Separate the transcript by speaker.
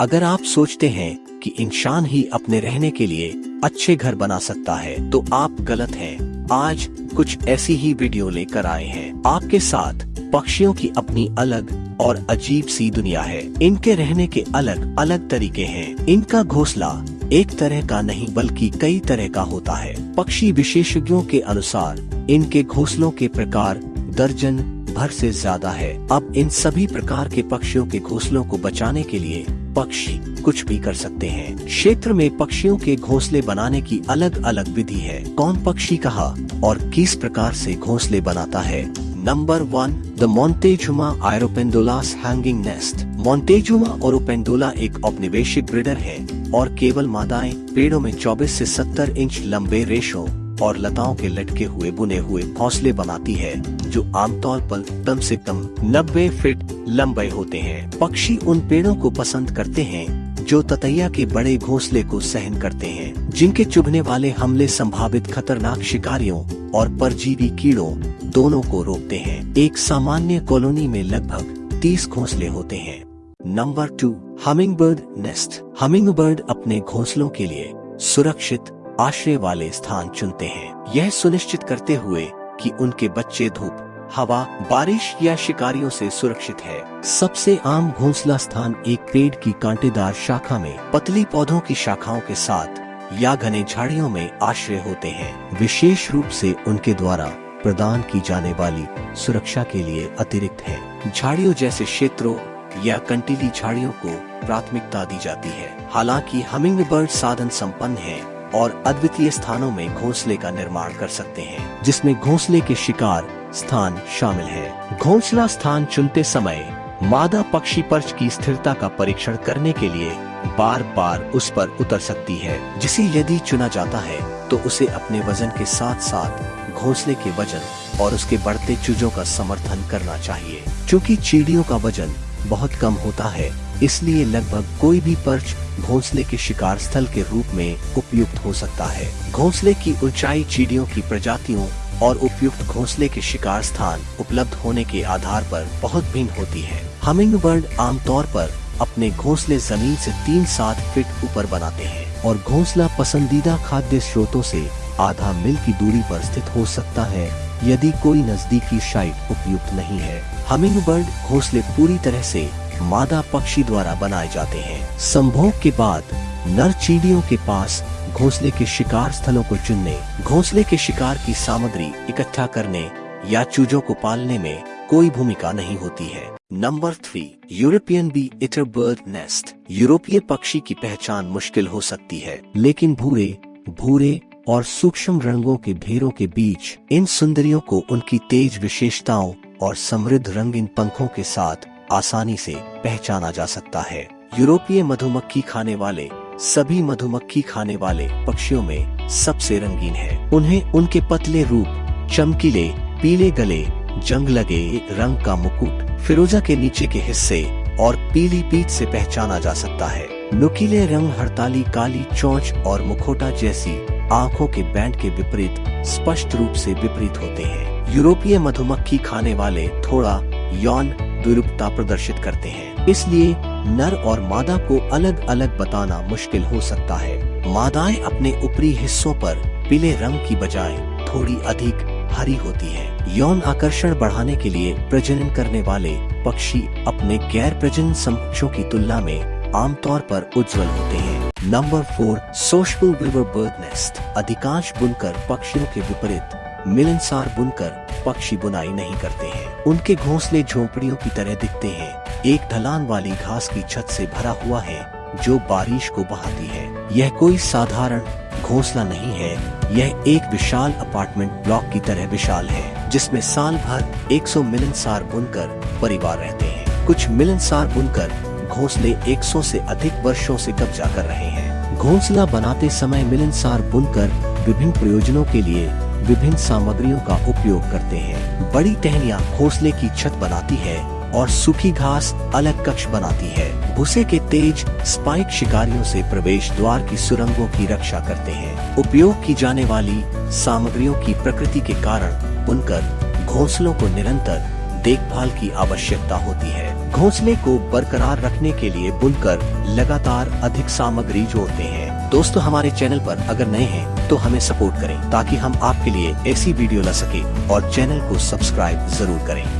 Speaker 1: अगर आप सोचते हैं कि इंसान ही अपने रहने के लिए अच्छे घर बना सकता है तो आप गलत हैं। आज कुछ ऐसी ही वीडियो लेकर आए हैं। आपके साथ पक्षियों की अपनी अलग और अजीब सी दुनिया है। इनके रहने के अलग अलग तरीके हैं। इनका घोंसला एक तरह का नहीं, बल्कि कई तरह का होता है। पक्षी विशेषज्ञों के अनुसार, इनके घोंसलों के प्रकार दर्जन भर से ज़्यादा है। अब इन सभी प्रकार के पक्षियों के घोंसलों को बचाने के लिए पक्षी कुछ भी कर सकते हैं। क्षेत्र में पक्षियों के घोंसले बनाने की अलग अलग विधि है। कौन पक्षी कहा और किस प्रकार से घोंसले बनाता है? Number one the Montezuma oropendolas hanging nest Montezuma और ओपेंडोला एक औपनिवेशिक ब्रिडर है और केवल मादाएँ पेड़ों में 24 से 70 इंच लंबे रेशों और लताओं के लटके हुए बुने हुए घोंसले बनाती है, जो आमतौर पर कम से कम 90 फीट लंबे होते हैं। पक्षी उन पेड़ों को पसंद करते हैं, जो ततैया के बड़े घोंसले को सहन करते हैं, जिनके चुभने वाले हमले संभावित खतरनाक शिकारियों और परजीवी कीड़ों दोनों को रोकते हैं। एक सामान्य कॉलोनी में लगभग 30 घोंसले होते हैं। Number two humming bird nest. Humming bird अपने घोंसलों के लिए सुरक्षित आश्रय वाले स्थान चुनते हैं। यह सुनिश्चित करते हुए कि उनके बच्चे धूप, हवा, बारिश या शिकारियों से सुरक्षित है। सबसे आम घोंसला स्थान एक पेड़ की कांटेदार शाखा में पतली पौधों की शाखाओं के साथ या घने झाड़ियों में आश्रय होते हैं। विशेष रूप से उनके द्वारा प्रदान की जाने वाली सुरक्षा के लिए अतिरिक्त है। झाड़ियों जैसे क्षेत्रों या कंटीली झाड़ियों को प्राथमिकता दी जाती है। हालाँकि हमिंग बर्ड साधन संपन्न है और अद्वितीय स्थानों में घोंसले का निर्माण कर सकते हैं, जिसमें घोंसले के शिकार स्थान शामिल है। घोंसला स्थान चुनते समय मादा पक्षी पर्च की स्थिरता का परीक्षण करने के लिए बार बार उस पर उतर सकती है, जिसे यदि चुना जाता है तो उसे अपने वज़न के साथ साथ घोंसले के वज़न और उसके बढ़ते चूजों का समर्थन करना चाहिए। क्योंकि चीड़ियों का वज़न बहुत कम होता है, इसलिए लगभग कोई भी पर्च घोंसले के शिकार स्थल के रूप में उपयुक्त हो सकता है। घोंसले की ऊंचाई चीड़ियों की प्रजातियों और उपयुक्त घोंसले के शिकार स्थान उपलब्ध होने के आधार पर बहुत भिन्न होती है। हमिंग बर्ड आमतौर पर अपने घोंसले ज़मीन से तीन सात फीट ऊपर बनाते हैं और घोंसला पसंदीदा खाद्य स्रोतों से आधा मील की दूरी पर स्थित हो सकता है, यदि कोई नजदीकी साइट उपयुक्त नहीं है। हमिंग बर्ड घोंसले पूरी तरह से मादा पक्षी द्वारा बनाए जाते हैं। संभोग के बाद, नर चीड़ियों के पास घोंसले के शिकार स्थलों को चुनने, घोंसले के शिकार की सामग्री इकट्ठा करने या चूजों को पालने में कोई भूमिका नहीं होती है। Number three, European bee eater bird nest. यूरोपीय पक्षी की पहचान मुश्किल हो सकती है, लेकिन भूरे भूरे और सूक्ष्म रंगों के भेरों के बीच, इन सुंदरियों को उनकी तेज विशेषताओं और समृद्ध रंगीन पंखों के साथ आसानी से पहचाना जा सकता है। यूरोपीय मधुमक्खी खाने वाले, सभी मधुमक्खी खाने वाले पक्षियों में सबसे रंगीन है। उन्हें उनके पतले रूप, चमकीले, पीले गले जंग लगे रंग का मुकुट, फिरोजा के नीचे के हिस्से और पीली पीठ से पहचाना जा सकता है। नुकीले रंग हड़ताली काली चौच और मुखोटा जैसी आँखों के बैंड के विपरीत स्पष्ट रूप से विपरीत होते हैं। यूरोपीय मधुमक्खी खाने वाले थोड़ा यौन विरूपता प्रदर्शित करते हैं। इसलिए नर और मादा को अलग अलग बताना मुश्किल हो सकता है। मादाएँ अपने ऊपरी हिस्सों पर पीले रंग की बजाय थोड़ी अधिक हरी होती है। यौन आकर्षण बढ़ाने के लिए प्रजनन करने वाले पक्षी अपने गैर प्रजनन समकक्षों की तुलना में आमतौर पर उज्जवल होते हैं। Number four social river bird nest अधिकांश बुनकर पक्षियों के विपरीत, मिलनसार बुनकर पक्षी बुनाई नहीं करते हैं। उनके घोंसले झोंपड़ियों की तरह दिखते हैं। एक ढलान वाली घास की छत से भरा हुआ है, जो बारिश को बहाती है। यह कोई साधारण घोंसला नहीं है। यह एक विशाल अपार्टमेंट ब्लॉक की तरह विशाल है, जिसमें साल भर 100 मिलनसार बुनकर परिवार रहते हैं। कुछ मिलनसार बुनकर घोंसले 100 से अधिक वर्षों से कब्जा कर रहे हैं। घोंसला बनाते समय मिलनसार बुनकर विभिन्न प्रयोजनों के लिए विभिन्न सामग्रियों का उपयोग करते हैं। बड़ी टहनिया घोंसले की छत बनाती है और सूखी घास अलग कक्ष बनाती है। भूसे के तेज, स्पाइक शिकारियों से प्रवेश द्वार की सुरंगों की रक्षा करते हैं। उपयोग की जाने वाली सामग्रियों की प्रकृति के कारण बुनकर घोंसलों को निरंतर देखभाल की आवश्यकता होती है। घोंसले को बरकरार रखने के लिए बुनकर लगातार अधिक सामग्री जोड़ते हैं। दोस्तों, हमारे चैनल पर अगर नए हैं तो हमें सपोर्ट करें ताकि हम आपके लिए ऐसी वीडियो ला सके और चैनल को सब्सक्राइब ज़रूर करें।